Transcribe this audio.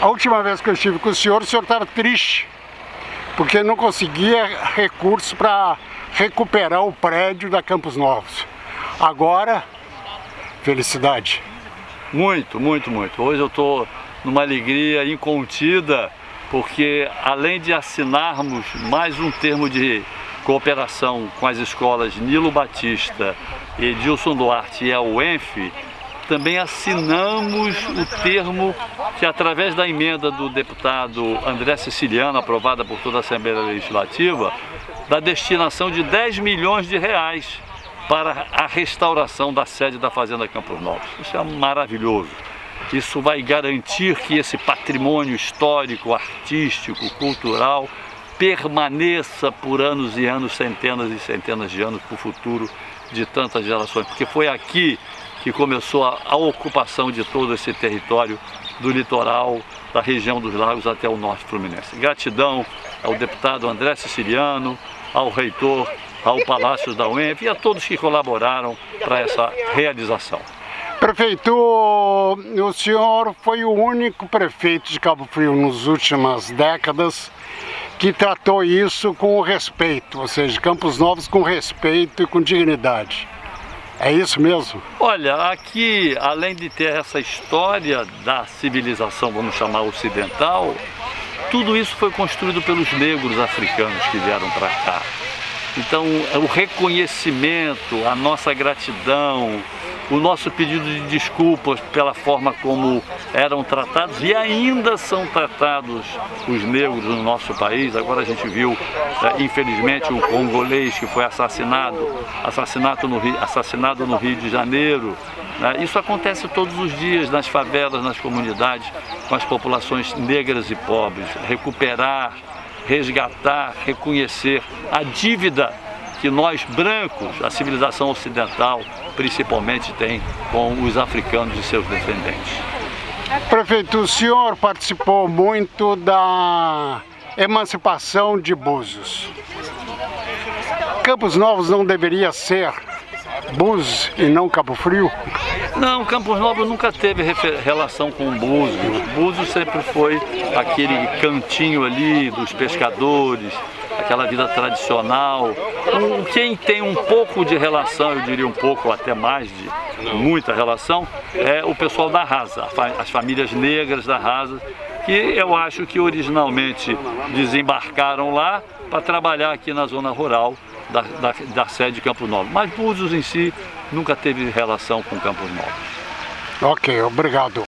A última vez que eu estive com o senhor, o senhor estava triste, porque não conseguia recursos para recuperar o prédio da Campos Novos. Agora, felicidade. Muito, muito, muito. Hoje eu estou numa alegria incontida, porque além de assinarmos mais um termo de cooperação com as escolas Nilo Batista, Edilson Duarte e a UENF, também assinamos o termo que, através da emenda do deputado André Siciliano, aprovada por toda a Assembleia Legislativa, da destinação de 10 milhões de reais para a restauração da sede da Fazenda Campos Novos. Isso é maravilhoso. Isso vai garantir que esse patrimônio histórico, artístico, cultural permaneça por anos e anos, centenas e centenas de anos para o futuro de tantas gerações, porque foi aqui que começou a, a, ocupação de todo esse território do litoral, da região dos lagos até o norte fluminense. Gratidão ao deputado André Siciliano, ao reitor, ao Palácio da UENF e a todos que colaboraram para essa realização. Prefeito, o senhor foi o único prefeito de Cabo Frio nas últimas décadas que tratou isso com respeito, ou seja, Campos Novos com respeito e com dignidade. É isso mesmo? Olha, aqui, além de ter essa história da civilização, vamos chamar ocidental, tudo isso foi construído pelos negros africanos que vieram para cá. Então, o reconhecimento, a nossa gratidão, o nosso pedido de desculpas pela forma como eram tratados e ainda são tratados os negros no nosso país. Agora a gente viu, é, infelizmente, um congolês que foi assassinado, assassinato no Rio, assassinado no Rio de Janeiro. Né? Isso acontece todos os dias nas favelas, nas comunidades, com as populações negras e pobres. Recuperar, resgatar, reconhecer a dívida que nós brancos, a civilização ocidental, principalmente tem com os africanos e seus descendentes. Prefeito, o senhor participou muito da emancipação de Búzios. Campos Novos não deveria ser Búzios e não Cabo Frio? Não, Campos Novos nunca teve relação com Búzios. Búzios sempre foi aquele cantinho ali dos pescadores, aquela vida tradicional. Quem tem um pouco de relação, eu diria um pouco até mais de muita relação, é o pessoal da Rasa, as famílias negras da Rasa, que eu acho que originalmente desembarcaram lá para trabalhar aqui na zona rural da, da, da sede de Campos Novos. Mas Búzios em si nunca teve relação com Campos Novos. Ok, obrigado.